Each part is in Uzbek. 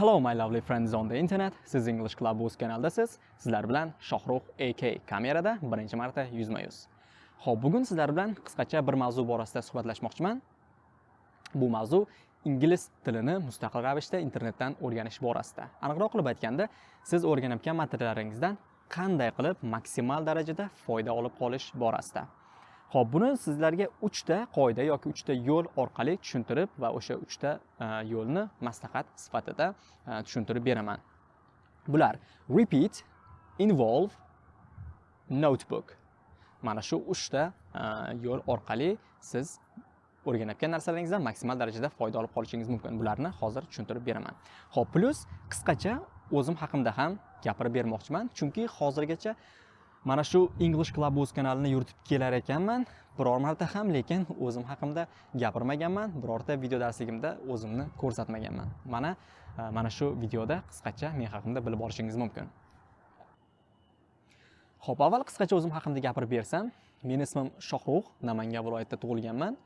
Hello my lovely friends on the internet. Siz English Club us kanaldasiz. Sizlar bilan Shohrux AK kamerada birinchi marta yuzma-yuz. Xo'p, bugun sizlar bilan qisqacha bir mavzu borasida suhbatlashmoqchiman. Bu mavzu ingliz tilini mustaqil ravishda internetdan o'rganish borasida. Aniqroq qilib aytganda, siz o'rganayotgan materiallaringizdan qanday qilib maksimal darajada foyda olib qolish borasida. Xo'p, buni sizlarga 3 ta qoida yoki 3 ta yo'l orqali tushuntirib va o'sha 3 ta e, yo'lni maslahat sifatida e, tushuntirib beraman. Bular repeat, involve, notebook. Mana shu 3 ta e, yo'l orqali siz o'rganayotgan narsalaringizdan maksimal darajada foyda olib qolishingiz mumkin. Bularni hozir tushuntirib beraman. Xo'p, plus qisqacha o'zim haqimda ham gapirib bermoqchiman, chunki hozirgacha mana shu english club o'z kanalini yuritib kelar ekanman. Biror marta ham lekin o'zim haqimda gapirmaganman. Birorta video darsligimda o'zimni ko'rsatmaganman. Mana e, mana shu videoda qisqacha men haqimda bilib olishingiz mumkin. Ho'p avval qisqacha o'zim haqimda gapirib bersam meni ismim shohrux namangan viloyatida tug'ilganman.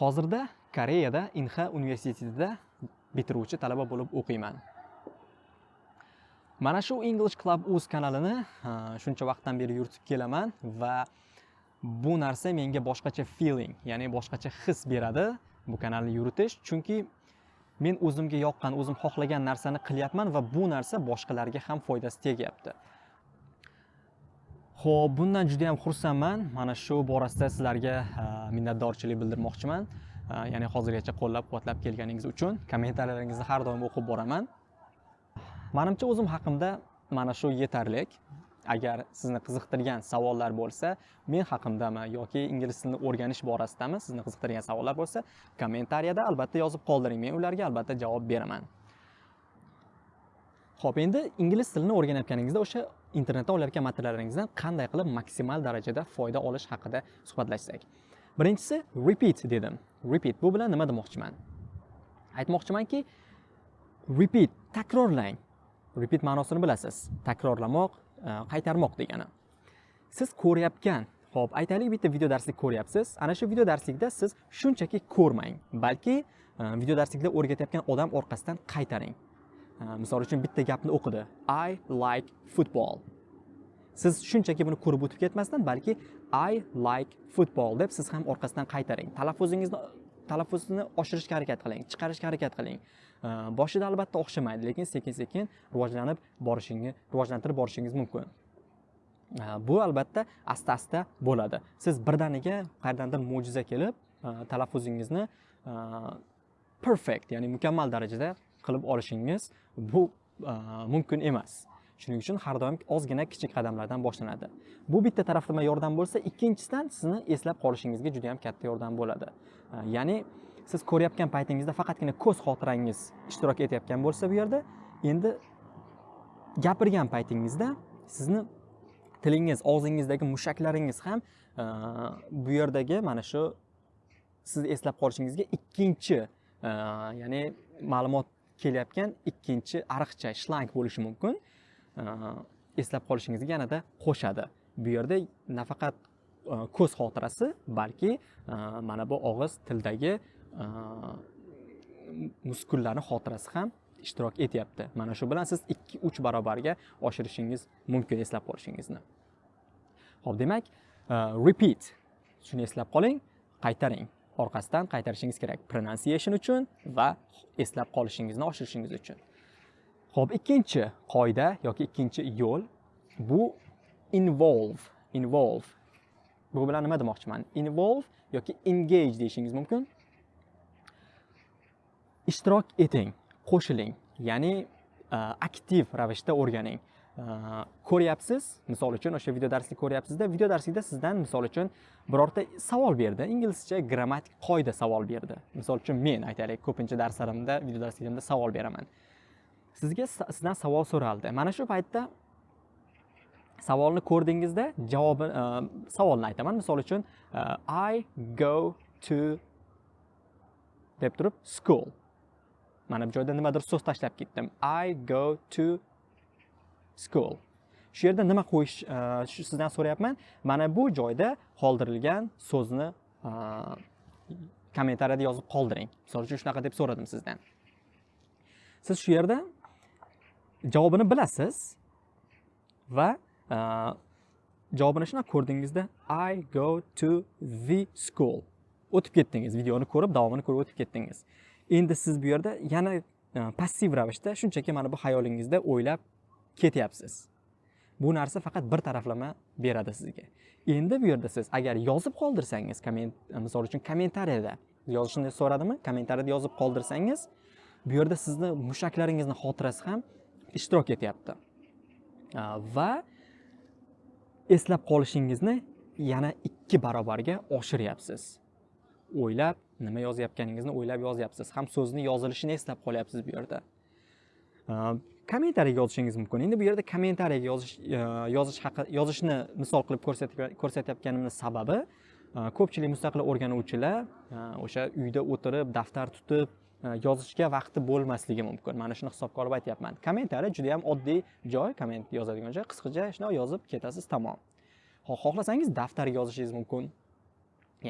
Hozirda koreyada inha universitetida bitiruvchi talaba bo'lib o'qiyman. Mana shu english club uz kanalini shuncha vaqtdan beri yuritib kelaman va bu narsa menga boshqacha feeling ya'ni boshqacha his beradi bu kanalni yuritish. Chunki men o'zimga yoqqan o'zim xohlagan narsani qilyapman va bu narsa boshqalarga ham foydasi tegyapti. Ho'p bundan juda yam xursandman. Mana shu borasida sizlarga minnatdorchilik bildirmoqchiman. Ya'ni hozirgacha qo'llab quvvatlab kelganingiz uchun kommentariyalaringizni har doim o'qib boraman. Manimcha o'zim haqimda mana shu yetarli agar sizni qiziqtirgan savollar bo'lsa men haqimdami yoki ingliz tilini o'rganish borasidami sizni qiziqtirgan savollar bo'lsa kommentariyada albatta yozib qoldiring. Men ularga albatta javob beraman. Ho'p endi ingliz tilini o'rganayotganingizda o'sha internetdan olayotgan materiallaringizdan qanday qilib maksimal darajada foyda olish haqida suhbatlashsak. Birinchisi repeat dedim. Repeat bu bilan nima demoqchiman? Aytmoqchimanki repeat takrorlang. Repeat ma'nosini bilasiz. Takrorlamoq e, qaytarmoq degani. Siz ko'rayotgan ho'p aytaylik bitta video darslik ko'ryapsiz. Ana shu video darslikda siz shunchaki ko'rmang balki e, video darslikda o'rgatayotgan odam orqasidan qaytaring. E, misol uchun bitta gapni o'qidi. I like football. Siz shunchaki buni ko'rib o'tib ketmasdan balki i like football deb siz ham orqasidan qaytaring. Talaffuzingizni talaffuzni oshirishga harakat qiling chiqarishga harakat qiling. Boshida albatta o'xshamaydi lekin sekin sekin rivojlanib borishingiz rivojlantirib borishingiz mumkin bu albatta asta asta bo'ladi siz birdaniga qayerdandir mo'jiza kelib talaffuzingizni perfect ya'ni mukammal darajada qilib olishingiz bu mumkin emas shuning uchun har doim ozgina kichik qadamlardan boshlanadi. Bu bitta taraflama yordam bo'lsa ikkinchisidan sizni eslab qolishingizga juda yam katta yordam bo'ladi. Э, ya'ni siz ko'rayotgan paytingizda faqatgina ko'z xotirangiz ishtirok etayotgan bo'lsa bu yerda endi gapirgan paytingizda sizni tilingiz og'zingizdagi mushaklaringiz ham e, bu yerdagi mana shu sizni eslab qolishingizga ikkinchi e, ya'ni ma'lumot kelayotgan ikkinchi ariqcha shlang bo'lishi mumkin. E, eslab qolishingizga yanada qo'shadi. Bu yerda nafaqat e, ko'z xotirasi balki e, mana bu og'iz tildagi Э, muskullarni xotirasi ham ishtirok etyapti. Mana shu bilan siz 2-3 barobarga oshirishingiz mumkin eslab qolishingizni. Ho'p demak e, repeat. Shuni eslab qoling qaytaring. Orqasidan qaytarishingiz kerak. Pronunciation uchun va eslab qolishingizni oshirishingiz uchun. Ho'p ikkinchi qoida yoki ikkinchi yo'l bu involve involve. Bu bilan nima demoqchiman? Involve yoki engage deyishingiz mumkin. Ishtirok eting qo'shiling ya'ni e, aktiv ravishda o'rganing. E, ko'ryapsiz misol uchun o'sha video darslik ko'ryapsizda video darslikda sizdan misol uchun birorta savol berdi. Inglizcha grammatik qoida savol berdi. Misol uchun men aytaylik ko'pincha darslarimda video darsligimda savol beraman. Sizga sizdan savol so'raldi. Mana shu paytda savolni ko'rdingizda javobi e, savolni aytaman. Misol uchun e, i go to deb turib school. Mana bu joyda nimadir so'z tashlab ketdim. I go to school. Shu yerda nima qo'yish e, shu sizdan so'rayapman. Mana bu joyda qoldirilgan so'zni e, kommentariyada yozib qoldiring. Misol uchun shunaqa deb so'radim sizdan. Siz shu yerda javobini bilasiz va e, javobini shunaqa ko'rdingizda i go to the school. O'tib ketdingiz videoni ko'rib davomini ko'rib o'tib ketdingiz. Endi siz bu yerda yana e, passiv ravishda shunchaki mana bu xayolingizda o'ylab ketyapsiz. Bu narsa faqat bir taraflama beradi sizga. Endi bu yerda siz agar yozib qoldirsangiz komment e, misol uchun kommentariyada yozishni so'radimi? Kommentariyada yozib qoldirsangiz bu yerda sizni mushaklaringizni xotirasi ham ishtirok etyapti. E, va eslab qolishingizni yana ikki barobarga oshiryapsiz o'ylab nima yozayotganingizni o'ylab yozyapsiz. Ham so'zni yozilishini eslab qolyapsiz bu yerda. Kommentariyaga yozishingiz mumkin. Endi bu yerda kommentariyaga yozish yozish haqi yozishni misol qilib ko'rsatayotganimni sababi ko'pchilik mustaqil o'rganuvchilar o'sha uyda o'tirib daftar tutib yozishga vaqti bo'lmasligi mumkin. Mana shuni hisobga olib aytyapman. Kommentariy juda yam oddiy joy komment yozadigan joy. Qisqacha shundoq yozib ketasiz tamom. Xohlasangiz daftarga yozishingiz mumkin.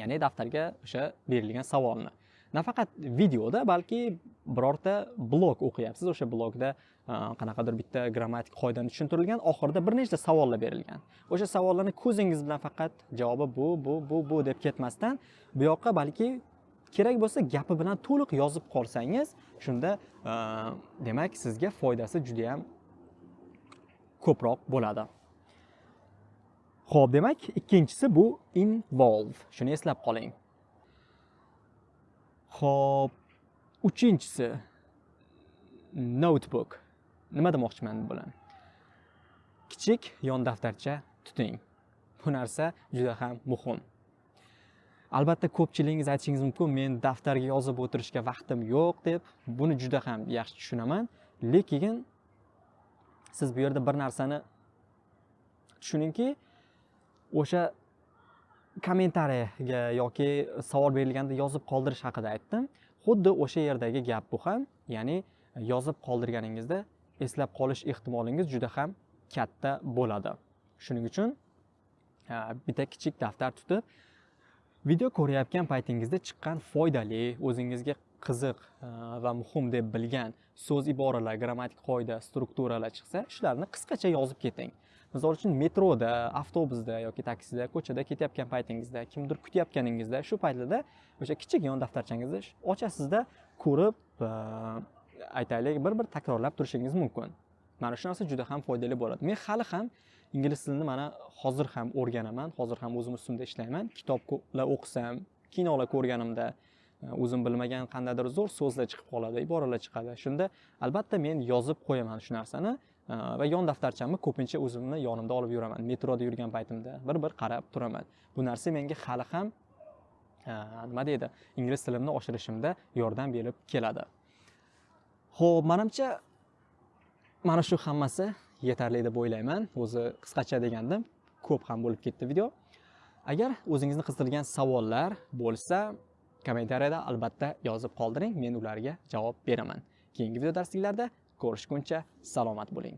Ya'ni daftarga o'sha berilgan savolni. Nafaqat videoda balki birorta blog o'qiyapsiz o'sha blogda e, qanaqadir bitta grammatik qoidani tushuntirilgan oxirida bir nechta savollar berilgan. O'sha savollarni ko'zingiz bilan faqat javobi bu bu bu bu deb ketmasdan bu yoqqa balki kerak bo'lsa gapi bilan to'liq yozib qolsangiz shunda e, demak sizga foydasi juda yam ko'proq bo'ladi. Xo'p, demak, ikkinchisi bu involve. Shuni eslab qoling. Xo'p, uchinchisi notebook. Nima demoqchiman bilan? Kichik yon daftarcha tuting. Bu narsa juda ham muhim. Albatta ko'pchiligingiz aytishingiz mumkin, men daftarga yozib o'tirishga vaqtim yo'q deb. Buni juda ham yaxshi tushunaman, lekin siz bu yerda bir narsani tushuningki, o'sha kommentariyaga yoki savol berilganda yozib qoldirish haqida aytdim. Xuddi o'sha yerdagi gap bu ham ya'ni yozib qoldirganingizda eslab qolish ehtimolingiz juda ham katta bo'ladi. Shuning uchun bitta kichik daftar tutib video ko'rayotgan paytingizda chiqqan foydali o'zingizga qiziq va muhim deb bilgan so'z iboralar grammatik qoida strukturalar chiqsa shularni qisqacha yozib keting. Misol uchun metroda avtobusda yoki taksida ko'chada ketayotgan paytingizda kimdir kutayotganingizda shu paytlarda o'sha kichik yon daftarchangizni ochasizda ko'rib aytaylik bir bir takrorlab turishingiz mumkin. Mana shu narsa juda ham foydali bo'ladi. Men hali ham ingliz tilini mana hozir ham o'rganaman hozir ham o'zim ustimda ishlayman. Kitoblar o'qisam kinolar ko'rganimda e, o'zim bilmagan qandaydir zo'r so'zlar chiqib qoladi iboralar chiqadi. Shunda albatta men yozib qo'yaman shu narsani. Э, va yon daftarchamni ko'pincha o'zimni yonimda olib yuraman. Metroda yurgan paytimda bir bir qarab turaman. Bu narsa menga hali ham e, nima deydi ingliz tilimni oshirishimda yordam berib keladi. Ho'p manimcha mana shu hammasi yetarli deb o'ylayman. O'zi qisqacha degandim ko'p ham bo'lib ketdi video. Agar o'zingizni qiziqtirgan savollar bo'lsa kommentariyada albatta yozib qoldiring. Men ularga javob beraman. Keyingi video darsliklarda ko'rishguncha salomat bo'ling.